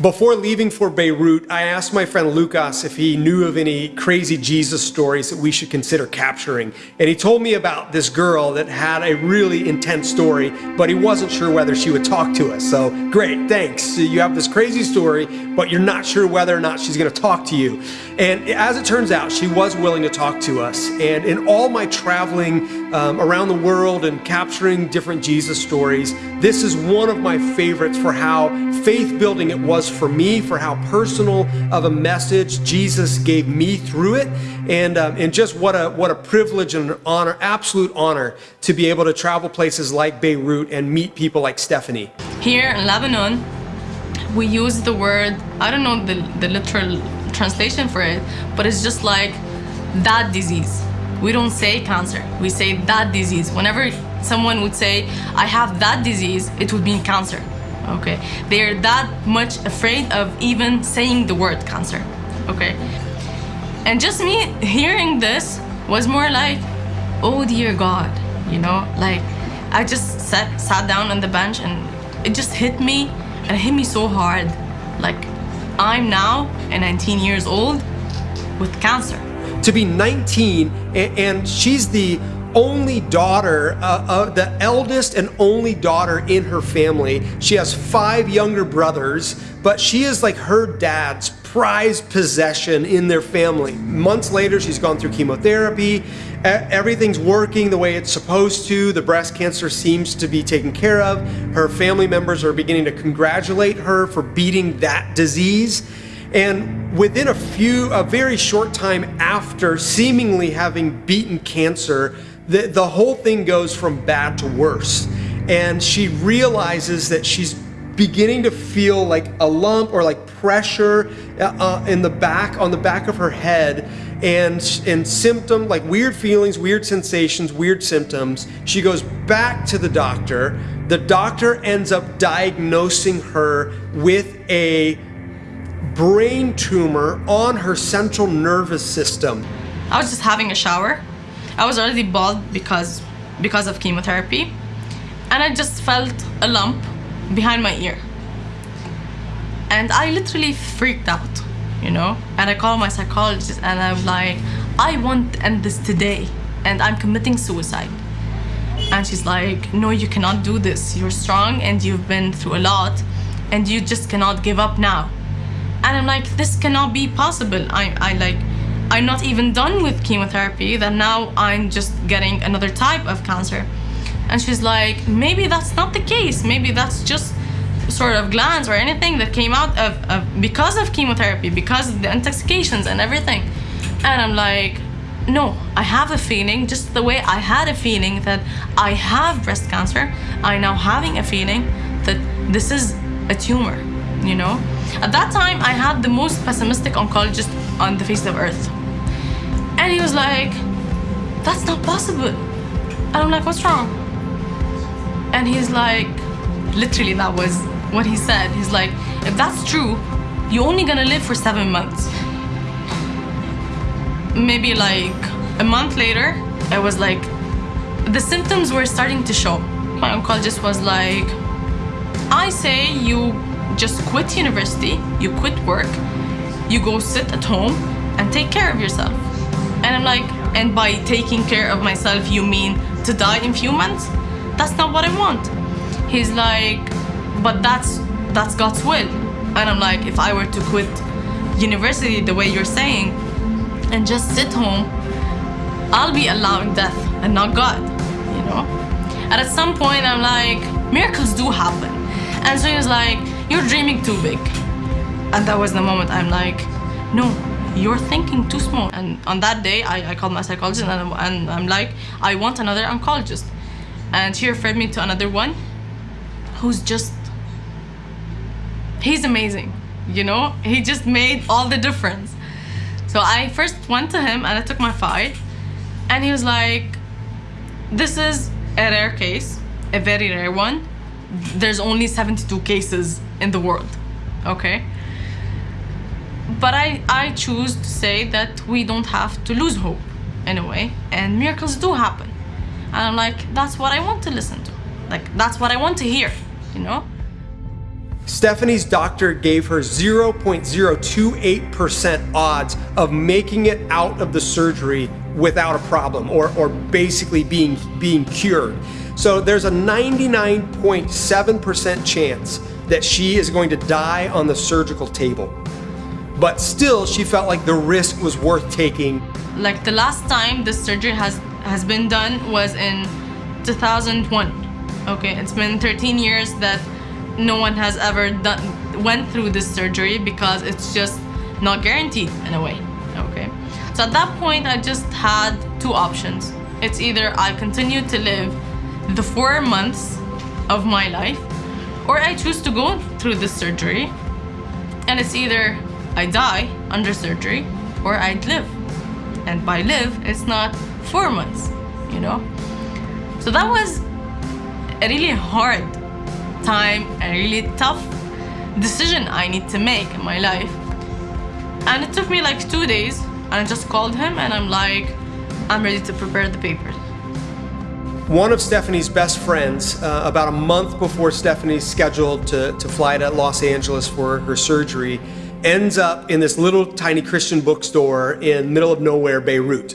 Before leaving for Beirut, I asked my friend Lucas if he knew of any crazy Jesus stories that we should consider capturing. And he told me about this girl that had a really intense story, but he wasn't sure whether she would talk to us. So great, thanks. You have this crazy story, but you're not sure whether or not she's going to talk to you. And as it turns out, she was willing to talk to us. And in all my traveling um, around the world and capturing different Jesus stories, this is one of my favorites for how faith building it was for me, for how personal of a message Jesus gave me through it, and um, and just what a what a privilege and an honor, absolute honor, to be able to travel places like Beirut and meet people like Stephanie. Here in Lebanon, we use the word I don't know the the literal translation for it, but it's just like that disease. We don't say cancer, we say that disease. Whenever someone would say, I have that disease, it would mean cancer. Okay? They're that much afraid of even saying the word cancer. Okay? And just me hearing this was more like oh dear god you know? Like i just sat sat down on the bench and it just hit me and it hit me so hard. Like i'm now 19 years old with cancer to be 19 and she's the only daughter, uh, uh, the eldest and only daughter in her family. She has five younger brothers, but she is like her dad's prized possession in their family. Months later, she's gone through chemotherapy. Everything's working the way it's supposed to. The breast cancer seems to be taken care of. Her family members are beginning to congratulate her for beating that disease. And within a few, a very short time after seemingly having beaten cancer, the, the whole thing goes from bad to worse. And she realizes that she's beginning to feel like a lump or like pressure uh, uh, in the back, on the back of her head and, and symptom, like weird feelings, weird sensations, weird symptoms. She goes back to the doctor. The doctor ends up diagnosing her with a brain tumor on her central nervous system. I was just having a shower I was already bald because because of chemotherapy and I just felt a lump behind my ear. And I literally freaked out you know? And I called my psychologist and I'm like I want to end this today and I'm committing suicide. And she's like no you cannot do this. You're strong and you've been through a lot and you just cannot give up now. And I'm like this cannot be possible. I, I like I'm not even done with chemotherapy, that now I'm just getting another type of cancer. And she's like, maybe that's not the case. Maybe that's just sort of glands or anything that came out of, of because of chemotherapy, because of the intoxications and everything. And I'm like, no, I have a feeling, just the way I had a feeling that I have breast cancer, I now having a feeling that this is a tumor, you know? At that time, I had the most pessimistic oncologist on the face of earth. And he was like, that's not possible. And I'm like, what's wrong? And he's like, literally that was what he said. He's like, if that's true, you're only gonna live for seven months. Maybe like a month later, I was like, the symptoms were starting to show. My oncologist was like, I say you just quit university, you quit work, you go sit at home and take care of yourself. And I'm like, and by taking care of myself, you mean to die in a few months? That's not what I want. He's like, but that's that's God's will. And I'm like, if I were to quit university the way you're saying and just sit home, I'll be allowing death and not God, you know? And at some point I'm like, miracles do happen. And so he was like, you're dreaming too big. And that was the moment I'm like, no, you're thinking too small. And on that day, I, I called my psychologist and I'm, and I'm like, I want another oncologist. And she referred me to another one who's just, he's amazing, you know? He just made all the difference. So I first went to him and I took my file and he was like, this is a rare case, a very rare one. There's only 72 cases in the world, okay? but I, I choose to say that we don't have to lose hope in a way and miracles do happen and I'm like that's what I want to listen to like that's what I want to hear you know Stephanie's doctor gave her 0.028% odds of making it out of the surgery without a problem or, or basically being, being cured. So there's a 99.7% chance that she is going to die on the surgical table. But still, she felt like the risk was worth taking. Like the last time this surgery has has been done was in 2001. Okay, it's been 13 years that no one has ever done went through this surgery because it's just not guaranteed in a way. Okay, so at that point, I just had two options. It's either I continue to live the four months of my life, or I choose to go through this surgery, and it's either I die under surgery or I'd live. And by live, it's not four months, you know? So that was a really hard time, a really tough decision I need to make in my life. And it took me like two days, and I just called him and I'm like, I'm ready to prepare the papers. One of Stephanie's best friends, uh, about a month before Stephanie's scheduled to, to fly to Los Angeles for her surgery, ends up in this little tiny Christian bookstore in middle of nowhere Beirut.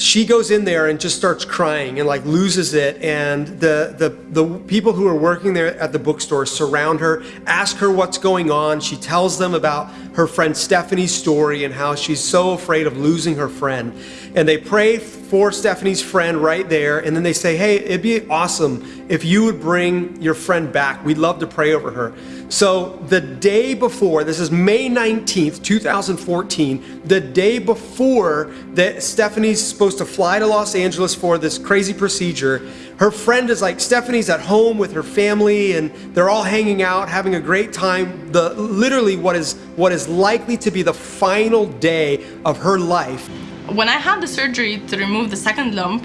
She goes in there and just starts crying and like loses it and the, the, the people who are working there at the bookstore surround her, ask her what's going on. She tells them about her friend Stephanie's story and how she's so afraid of losing her friend. And they pray for Stephanie's friend right there and then they say, hey, it'd be awesome if you would bring your friend back. We'd love to pray over her. So the day before, this is May 19th, 2014, the day before that Stephanie's supposed to fly to Los Angeles for this crazy procedure, her friend is like, Stephanie's at home with her family and they're all hanging out, having a great time. The literally what is what is likely to be the final day of her life. When I had the surgery to remove the second lump,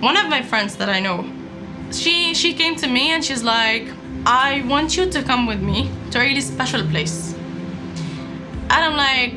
one of my friends that I know, she she came to me and she's like, I want you to come with me to a really special place. And I'm like,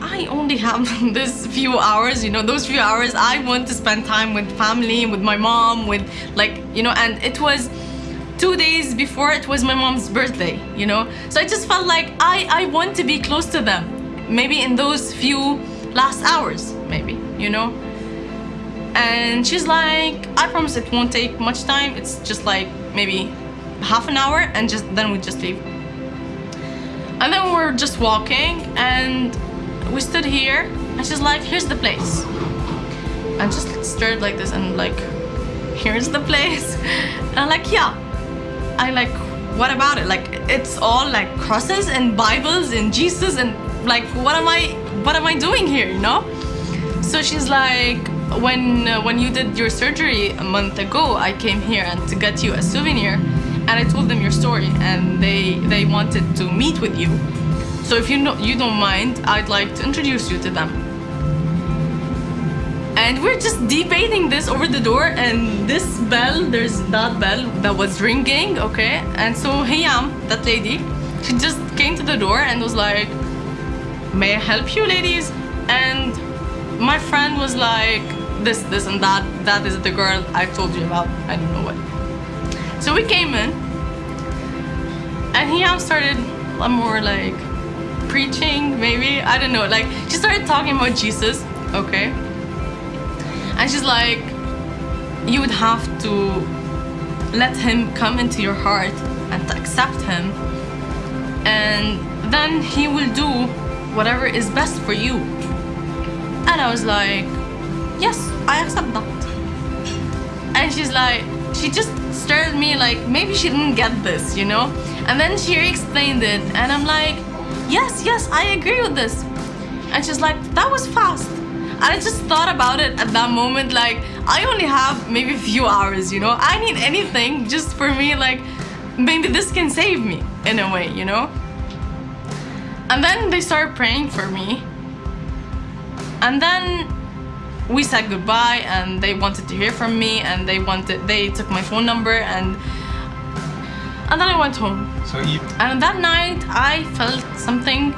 I only have this few hours, you know, those few hours I want to spend time with family, with my mom, with like, you know, and it was two days before it was my mom's birthday, you know? So I just felt like I, I want to be close to them. Maybe in those few last hours, maybe, you know? And she's like, I promise it won't take much time. It's just like maybe half an hour and just then we just leave. And then we're just walking and we stood here and she's like, here's the place. And just stared like this and like, here's the place. And I'm like, yeah. I like, what about it? Like, it's all like crosses and Bibles and Jesus and like, what am I, what am I doing here, you know? So she's like, when uh, when you did your surgery a month ago, I came here and to get you a souvenir and I told them your story and they they wanted to meet with you. So if you know, you don't mind, I'd like to introduce you to them. And we're just debating this over the door and this bell, there's that bell that was ringing, okay? And so Hayam, that lady, she just came to the door and was like, may I help you ladies? And my friend was like, this, this and that, that is the girl I told you about, I don't know what. So we came in and Hayam started a more like preaching, maybe, I don't know, like she started talking about Jesus, okay? And she's like, you would have to let him come into your heart and accept him. And then he will do whatever is best for you. And I was like, yes, I accept that. And she's like, she just stared at me like maybe she didn't get this, you know? And then she explained it and I'm like, yes, yes, I agree with this. And she's like, that was fast. And I just thought about it at that moment, like, I only have maybe a few hours, you know? I need anything just for me, like, maybe this can save me in a way, you know? And then they started praying for me. And then we said goodbye and they wanted to hear from me and they wanted they took my phone number and and then I went home. So you And that night I felt something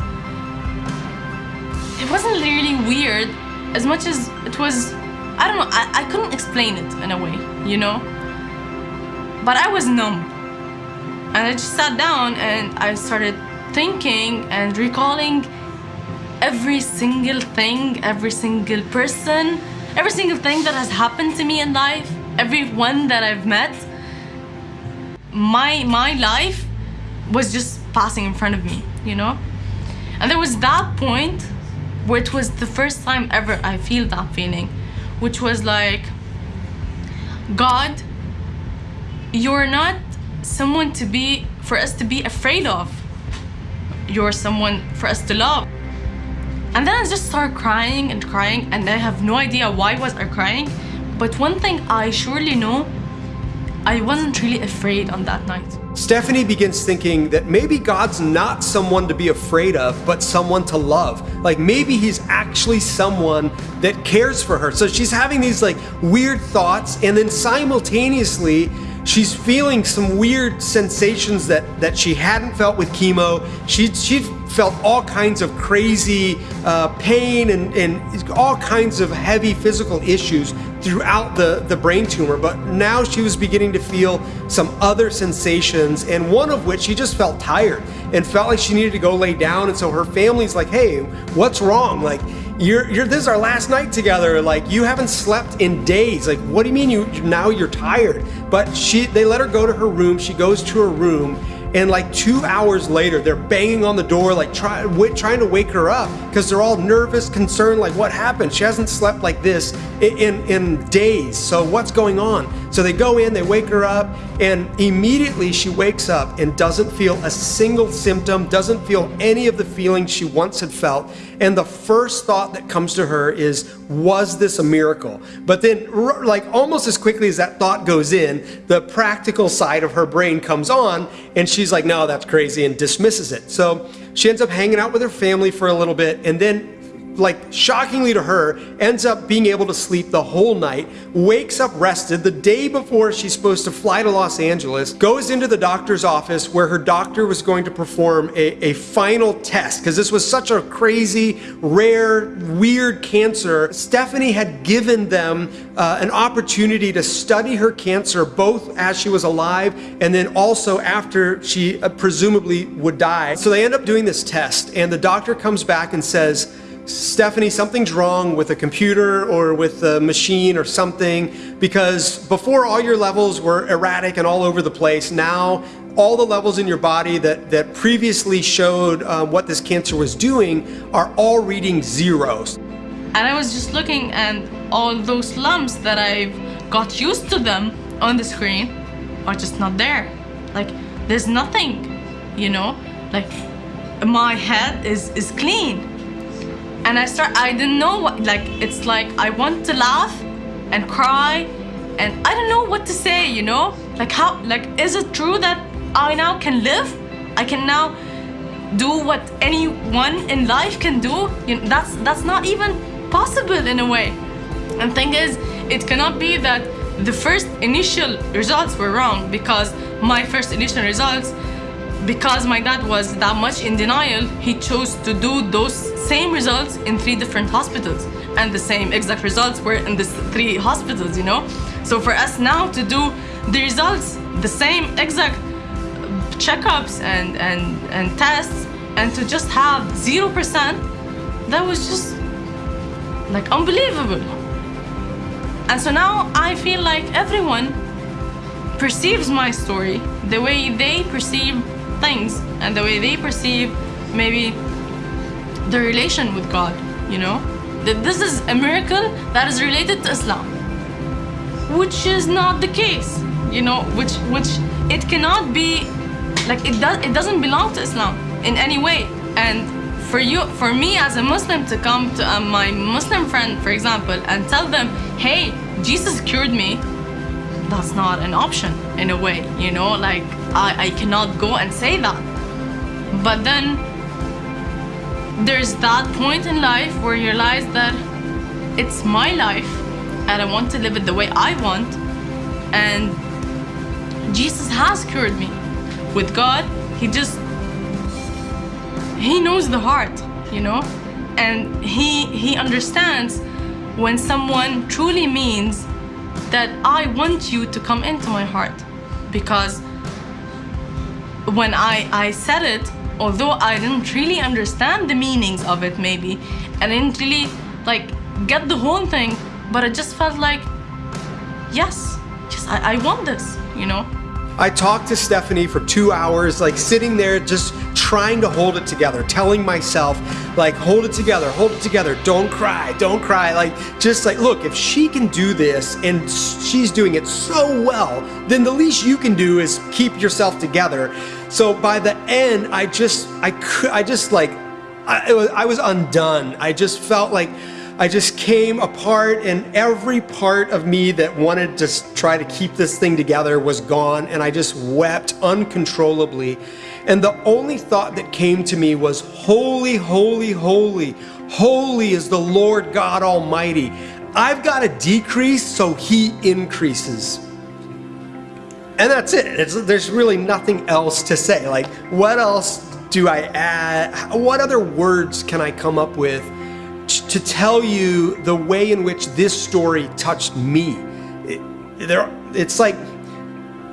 it wasn't really weird as much as it was I don't know, I, I couldn't explain it in a way, you know? But I was numb. And I just sat down and I started thinking and recalling every single thing, every single person, every single thing that has happened to me in life, everyone that I've met. My my life was just passing in front of me, you know? And there was that point where it was the first time ever I feel that feeling, which was like God, you're not someone to be for us to be afraid of. You're someone for us to love. And then I just start crying and crying and I have no idea why was I crying. But one thing I surely know, I wasn't really afraid on that night. Stephanie begins thinking that maybe God's not someone to be afraid of, but someone to love. Like maybe he's actually someone that cares for her. So she's having these like weird thoughts and then simultaneously she's feeling some weird sensations that that she hadn't felt with chemo. She she felt all kinds of crazy uh, pain and, and all kinds of heavy physical issues throughout the, the brain tumor, but now she was beginning to feel some other sensations, and one of which she just felt tired and felt like she needed to go lay down. And so her family's like, hey, what's wrong? Like, you're, you're this is our last night together. Like you haven't slept in days. Like what do you mean you now you're tired? But she they let her go to her room. She goes to her room and like two hours later, they're banging on the door, like try, trying to wake her up because they're all nervous, concerned, like what happened? She hasn't slept like this in, in, days. So what's going on? So they go in, they wake her up, and immediately she wakes up and doesn't feel a single symptom, doesn't feel any of the feelings she once had felt. And the first thought that comes to her is, was this a miracle? But then, like almost as quickly as that thought goes in, the practical side of her brain comes on, and she's like, no, that's crazy, and dismisses it. So she ends up hanging out with her family for a little bit, and then like shockingly to her, ends up being able to sleep the whole night, wakes up rested the day before she's supposed to fly to Los Angeles, goes into the doctor's office where her doctor was going to perform a, a final test because this was such a crazy, rare, weird cancer. Stephanie had given them uh, an opportunity to study her cancer both as she was alive and then also after she uh, presumably would die. So they end up doing this test, and the doctor comes back and says, Stephanie, something's wrong with a computer or with a machine or something because before all your levels were erratic and all over the place. Now, all the levels in your body that, that previously showed uh, what this cancer was doing are all reading zeros. And I was just looking and all those lumps that I've got used to them on the screen are just not there. Like, there's nothing, you know? Like, my head is, is clean and I start I didn't know what like it's like I want to laugh and cry and I don't know what to say you know? Like how like is it true that I now can live? I can now do what anyone in life can do? You know, that's that's not even possible in a way. And thing is it cannot be that the first initial results were wrong because my first initial results because my dad was that much in denial, he chose to do those same results in three different hospitals. And the same exact results were in the three hospitals, you know? So for us now to do the results, the same exact checkups and, and, and tests, and to just have 0%, that was just like unbelievable. And so now I feel like everyone perceives my story the way they perceive things and the way they perceive maybe the relation with God, you know? That this is a miracle that is related to Islam. Which is not the case, you know, which which it cannot be like it does it doesn't belong to Islam in any way. And for you for me as a Muslim to come to uh, my Muslim friend, for example, and tell them, hey, Jesus cured me, that's not an option in a way, you know, like I, I cannot go and say that. But then there's that point in life where you realize that it's my life and I want to live it the way I want. And Jesus has cured me. With God, He just, He knows the heart, you know? And He, he understands when someone truly means that I want you to come into my heart because when I, I said it, although I didn't really understand the meanings of it maybe, and I didn't really like get the whole thing, but I just felt like, yes, yes, I, I want this, you know? I talked to Stephanie for two hours, like sitting there just trying to hold it together, telling myself, like, hold it together, hold it together, don't cry, don't cry. Like, just like, look, if she can do this and she's doing it so well, then the least you can do is keep yourself together. So by the end, I just, I could, I just like, I, was, I was undone. I just felt like, I just came apart and every part of me that wanted to try to keep this thing together was gone and I just wept uncontrollably. And the only thought that came to me was, holy, holy, holy, holy is the Lord God Almighty. I've got to decrease so he increases. And that's it. It's, there's really nothing else to say. Like, what else do I add? What other words can I come up with to tell you the way in which this story touched me. It, there, it's like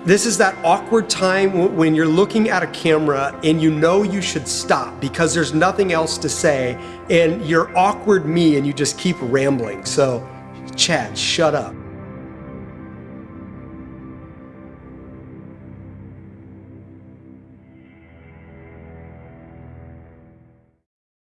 this is that awkward time when you're looking at a camera and you know you should stop because there's nothing else to say and you're awkward me and you just keep rambling. So, Chad, shut up.